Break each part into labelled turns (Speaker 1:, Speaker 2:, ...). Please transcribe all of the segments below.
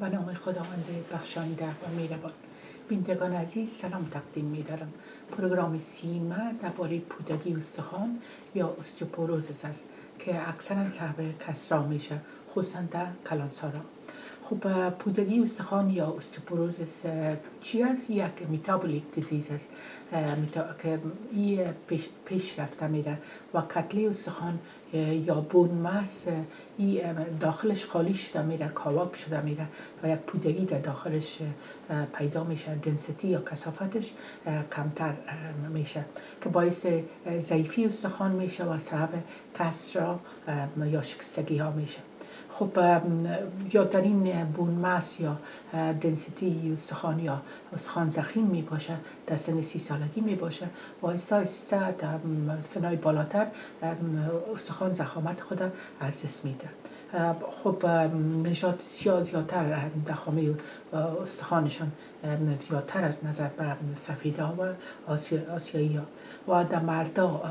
Speaker 1: به نام خداوند بخشنده و میربان بینندگان عزیز سلام تقدیم میدارم. پروگرام سیمه درباره پودگی استخوان یا استوپوروزس است که اکثرا سبب کسرا میشه. خصوصا در کلانسارا. خب پودگی استخوان یا استوپوروزس چی است یک میتابولیک دیزیز است که این پیش, رفته میره و کتلی استخوان یا بون مس داخلش خالی شده میره کاواک شده میره و یک پودگی در داخلش پیدا میشه دنسیتی یا کسافتش کمتر میشه که باعث ضعیفی استخوان میشه و سبب کسر یا شکستگی ها میشه. خب زیادترین بون مس یا دنسیتی استخوان یا استخوان زخیم می باشه در سن سی سالگی می باشه. و آیسته آیسته در سنای بالاتر استخوان زخامت خود از دست میده خب نشاط سیاه زیادتر دخامه استخوانشان زیادتر از نظر به سفیده و آسیایی ها. و در مردا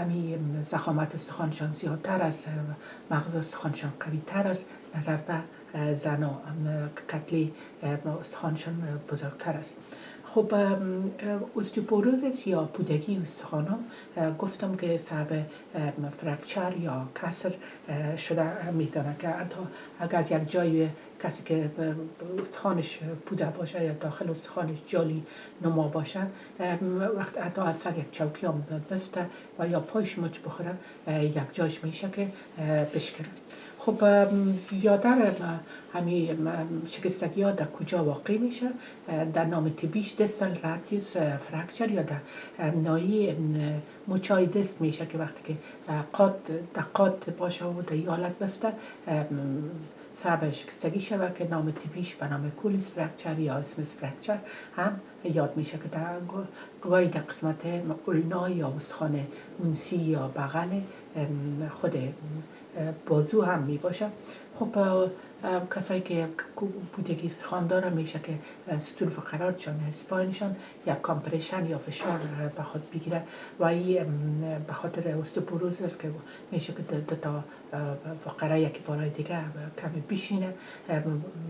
Speaker 1: امی زخامت استخوانشان زیادتر از مغز استخوانشان قوی تر است نظر به زنا کتلی استخوانشان بزرگتر است. خب استوپوروزس یا پودگی استخوان گفتم که سبب فرکچر یا کسر شده می‌تونه که حتی اگر از یک جای کسی که استخوانش پوده باشه یا داخل استخوانش جالی نما باشه وقت حتی از سر یک چوکی هم بفته و یا پایش مچ بخوره یک جاش میشه که بشکنه. خب زیادتر همین شکستگی ها در کجا واقع میشه؟ در نام تیبیش دستل رادیوس فرکچر یا در نایی مچای دست میشه که وقتی که قاد در قاد باشه و در حالت بفته سبب شکستگی شود که نام تیپیش به نام کولیس فرکچر یا اسمس فرکچر هم یاد میشه که در گواهی در قسمت اولنا یا استخوان اونسی یا بغل خود بازو هم می باشه خب کسایی که بودگی استخوان دارن میشه که ستون فقراتشان اسپاینشان یا کامپرشن یا فشار به خود بگیره و این به خاطر استوپوروز است که میشه که تا فقره یکی بالای دیگه کمی بیشینه.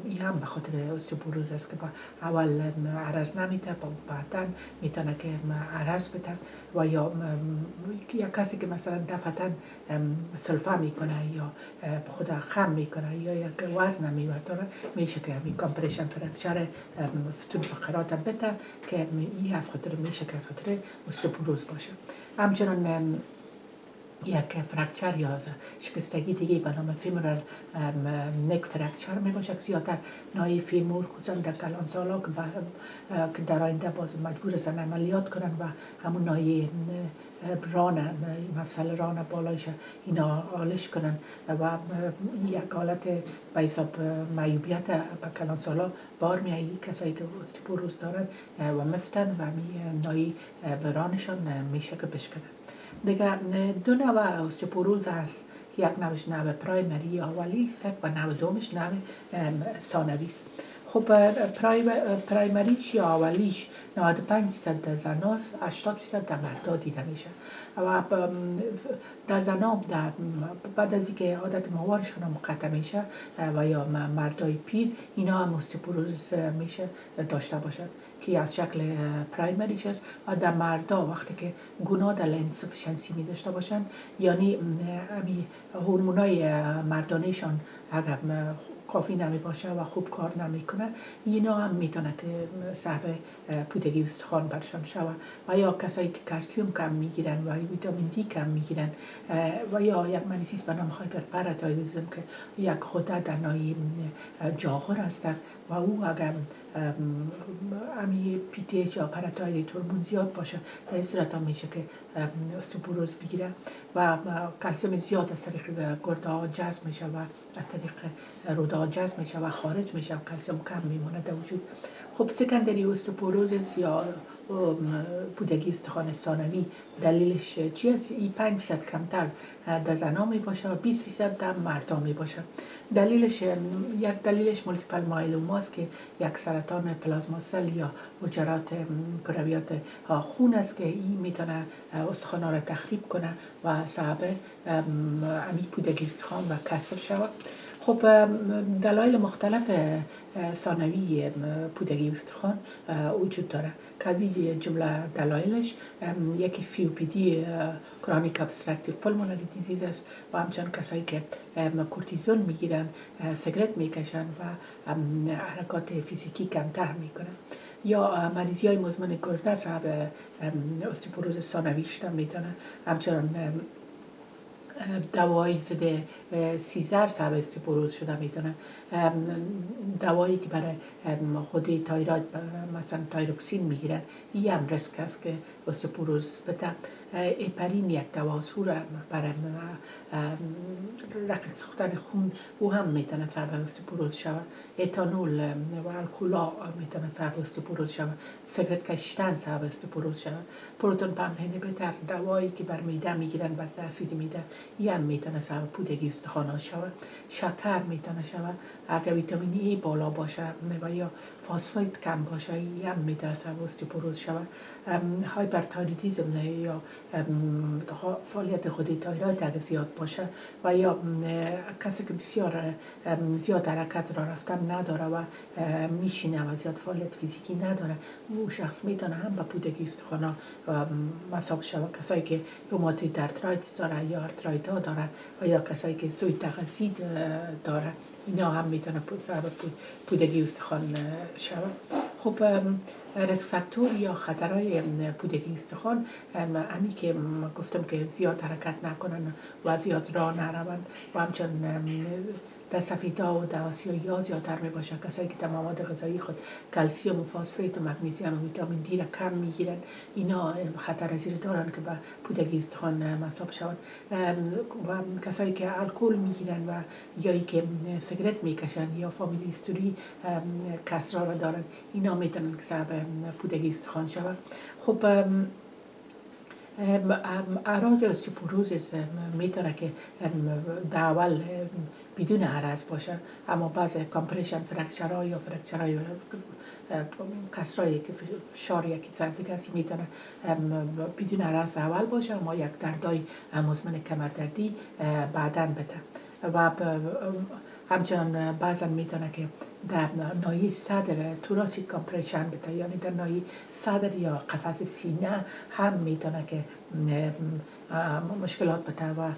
Speaker 1: این هم به خاطر استوپوروز است که با اول عرض نمیده بعدا می‌تونه که عرض بده. و یا یا کسی که مثلا دفعتا سلفه می‌کنه یا خود خم می‌کنه یا یک وزن می‌بره میشه که همین compression fracture ستون فقرات بده که این از خاطر میشه که از خاطر استئوپوروز باشه. همچنان یک fracture یا شکستگی دیگه به نام femoral neck fracture می باشه که زیادتر نای فیمور خصوصا در کلان سالا که در آینده باز مجبور هستن عملیات کنن و همون نای ران مفصل ران بالایش اینا آلش کنن و یک حالت به حساب معیوبیت به کلان سالا بار میایی کسایی که استپوروز دارن و مفتن و می نای برانشان میشه که بشکنن. دیگه دو نوع اوستوپوروز هست. یک نوش نوع پرایمری اولی است و نوع دومش نوع ثانوی. است خب پرایمریش یا اولیش 95 درصد در زناست 80 درصد در مردا دیده میشه. و در زنا بعد از اینکه عادت ماهوارشون هم قطع میشه و یا مردای پیر اینا هم استوپوروز میشه داشته باشد که از شکل پرایمریش است و در مردا وقتی که gonadal insufficiency می داشته باشن یعنی هورمونای مردانشان اگر کافی نمی باشه و خوب کار نمی‌کنه اینا هم می‌تونه که سبب پودگی استخوان برشان شود و یا کسایی که کلسیوم کم می‌گیرن و ویتامین دی کم می‌گیرن و یا یک منیسیس به نام hyperparathyroidism که یک غده در نای جاغور هستن و او اگر امی پی تی یا پراتایلی هورمون زیاد باشه در این صورت هم میشه که استوپوروز بگیره و کلسیم زیاد از طریق گرده ها جذب میشه و از طریق روده ها جذب میشه و خارج میشه و کلسیم کم میمونه در وجود. خب سکندری استوپوروزس یا پودگی استخوان ثانوی. دلیلش چی است؟ این 5 فیصد کمتر در زنا می باشه و 20 فیصد در مردا می باشه. دلیلش یک دلیلش multiple myeloma ست که یک سرطان plasma cell یا حجرات کرویات خون است که این می‌تونه استخوان را تخریب کنه و سبب امی پودگی استخوان و کسر شود. خب دلایل مختلف ثانوی پودگی استخوان وجود داره. که از جمله دلایلش یکی COPD chronic obstructive pulmonary disease است و همچنان کسایی که کورتیزون می‌گیرن سیگرت می‌کشن و حرکات فیزیکی کمتر می‌کنن. یا مریضی های مزمن گرده صاحب استئوپوروز ثانوی شدن می‌تونن همچنان دوایی ضد seizure سبب استئوپوروز شده می‌تونه دوایی که برای خود thyroid مثلا thyroxine می‌گیرن این هم ریسک است که استیپوروز اپرین یک دواسور برای رقیق ساختن خون او هم می‌تونه سبب استیپوروز شود. اتانول و الکولا می‌تونه سبب استیپوروز شود. سیگرت کشیدن سبب استیپوروز شود. پروتون پمپ بهتر دوایی که بر میده می‌گیرن بر اسید میده این هم می‌تونه سبب پودگی استخوان شود. شکر می‌تونه شود. اگر ویتامین ای بالا باشه و یا phosphate کم باشه این هم می‌تونه سبب استیوپوروز شود. hyperthyroidism یا فعالیت خود تایروید اگه زیاد باشه و یا کسی که بسیار زیاد حرکت را رفتن نداره و میشینه و زیاد فعالیت فیزیکی نداره او شخص می‌تونه هم به پودگی استخوان مصاب شود کسایی که rheumatoid arthritis داره یا ها داره و یا کسایی که سوء تغذی داره اینا هم می‌تونه سبب پودگی استخوان شود. خب ریسک فاکتور یا خطرهای پودگی استخوان همی که گفتم که زیاد حرکت نکنن و زیاد راه نرون و همچنان در سفیدا و در ها زیادتر می باشه کسایی که در مواد غذایی خود کلسیوم و فاسفیت و مگنیزیم و ویتامین دی را کم می‌گیرن اینا خطر زیر دارن که به پودگی استخوان مصاب شوند. و کسایی که الکل می‌گیرن و یا که سیگرت می‌کشن یا family history کسر را دارن اینا می‌تونن که سبب پودگی استخوان شود خب اعراض osteoporosis می‌تونه که اول بدون عرض باشه. اما بعض compression fracture ها یا کسرایی که فشار یکی سر دیگه می‌تونه بدون عرض اول باشه اما یک دردای مزمن کمردردی بعدا بده. و همچنان بعضا می‌تونه که در نایی صدر توراسی کامپریشن بده یعنی در نایی صدر یا قفس سینه هم می‌تونه که مشکلات بده و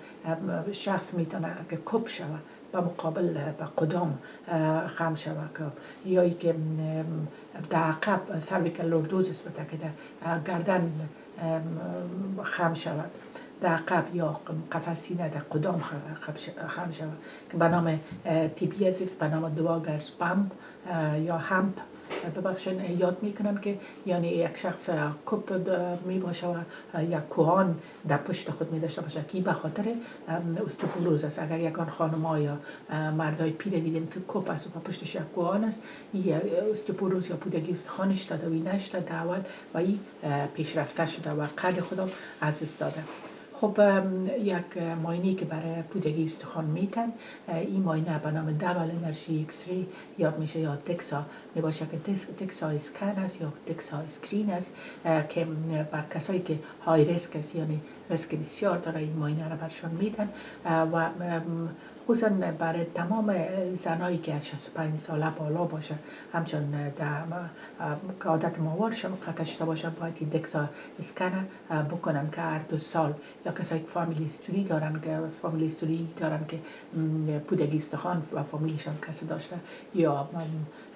Speaker 1: شخص می‌تونه که کپ شود و مقابل به قدام خم شود یا ای که در عقب سرویکل لوردوزس بده که در گردن خم شود. در قبل یا قفس سینه در قدام خم شود؟ که به نام تی بی به نام دواگرز پمپ یا همپ. ببخشین یاد می‌کنن که یعنی یک شخص کپ می باشه و یک کوهان در پشت خود می داشته باشه که به خاطر استوپولوز است. اگر یکان خانم یا مردای پیر دیدیم که کپ است و پشتش یک کوهان است این استیوپوروز یا پودگی استخوانش داده و نشده اول و این پیشرفته شده و قد خود از دست داده خب یک ماینی که برای پودگی استخوان میتن این ماینه به نام double energy X-ray یاد میشه یا DEXA. می باشه که DEXA scan است یا DEXA screen است که بر کسایی که high risk است یعنی ریسک بسیار داره این ماینه را برشان میتن و خصوصا برای تمام زنایی که از 65 ساله بالا باشه همچون که عادت ماوار قطع شده باشه باید این دکسا اسکن بکنن که هر دو سال یا کسایی که فامیلی استوری دارن که فامیلی استوری دارن که پودگی استخوان و فامیلیشان کسی داشته یا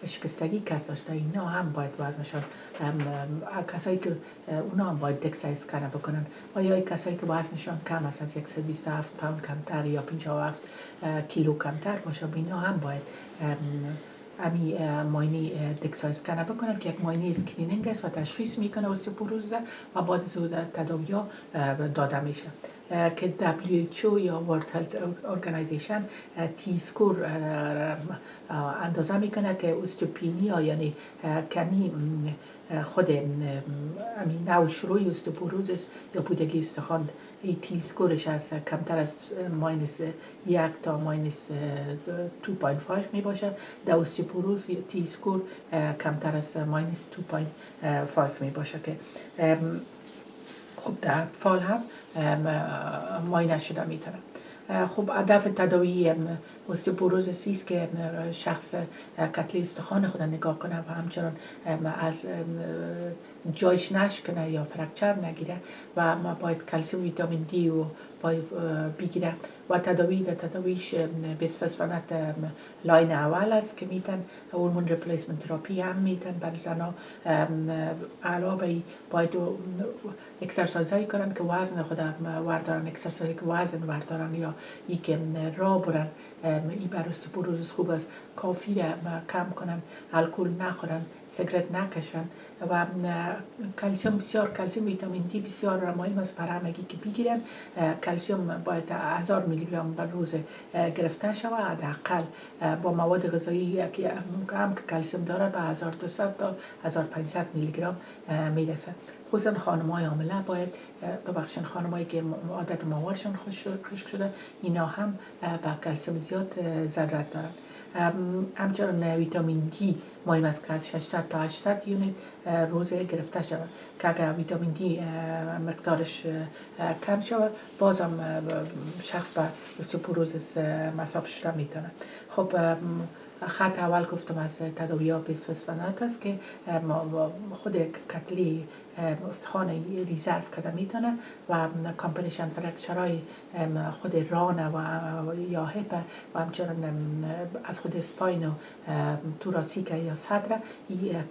Speaker 1: しく詐欺キャストしたいの販売とはそしょあかそいくうの販売テクサイスから僕のまよいかそいくばそしょかまさつやくせびさふパンかんたりよぴんちょわふキロかんたりもしょびの販売 امی ماینی دکسایز کنه بکنن که یک ماینی اسکرینینگ است و تشخیص می‌کنه استیپوروز و بعد از تداوی داده میشه. که WHO یا World Health Organization تی سکور اندازه می‌کنه که اوستوپینیا یعنی کمی خود همین نو شروعی است یا بودگی استخوان. ای تی سکورش از کمتر از ماینس یک تا ماینس 2.5 می باشه در اوستیپوروز تی سکور کمتر از ماینس 2.5 می باشه که خب در فال هم ماینه شده می‌تونه خب هدف تداوی استوپوروز سیست که شخص کتله‌ی استخوان خود نگاه کنه و همچنان از جایش نشکنه یا fracture نگیره و ما باید کلسیم ویتامین دی و باید بگیره و تداوی در تداویش bisphosphonate line اول است که میتن hormone replacement therapy هم میتن بر زنا. علاوه باید exercise هایی کنن که وزن خود وردارن exercise که وزن وردارن یا ای که را برن ای بر روز خوب است. کافی کم کنن الکل نخورن سیگرت نکشن و کلسیم بسیار کلسیم ویتامین دی بسیار مهم است برای همگی که بگیرن کلسیم باید هزار میلی گرم بر روز گرفته شود. حداقل با مواد غذایی که هم که کلسیم داره به 1200 تا 1500 میلی گرم می‌رسه خصوصا خانم های عامله باید ببخشن خانمایی که عادت ماهوارشان خشک شده اینا هم با کلسیم زیاد ضرورت دارن. همچنان ویتامین دی مهم است که از 600 تا 800 یونیت روزه گرفته شود. که اگر ویتامین دی مقدارش کم شود بازم شخص به استوپوروزس مصاب شده می‌تونه. خب خط اول گفتم از تداوی ها است که خود کتله‌ی استخوان reserve کرده می‌تونه و compression fracture های خود ران و یا hip و همچنان از خود spine و thoracic یا صدر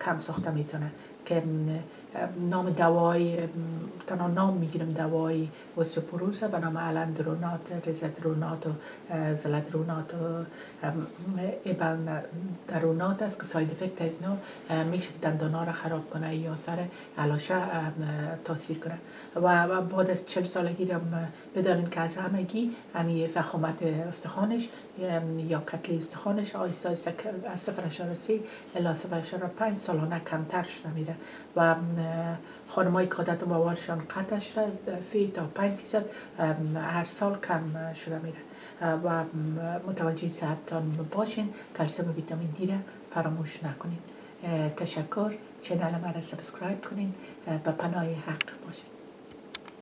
Speaker 1: کم ساخته می‌تونه که نام دوای تنها نام می‌گیرم دوای اوستیوپوروز به نام alendronate risedronate و zoledronate و ایبن درونات است که ساید افکت از نو میشه دندانا را خراب کنه یا سر علاشه تاثیر کنه. و بعد از چل سالگی را بدانین که از همگی همی زخامت استخوانش یا کتلی استخوانش آیستا از صفر اشاره سی الا صفر اشاره پنج سالانه کمتر شده میره و خانمای که عادت موارشان قطع شده. سی تا پنج فیصد هر سال کم شده میره. و متوجه صحتتان باشین. کلسیم ویتامین دی را فراموش نکنین. تشکر. چنل مرا سبسکرایب کنین. به پناه حق باشین.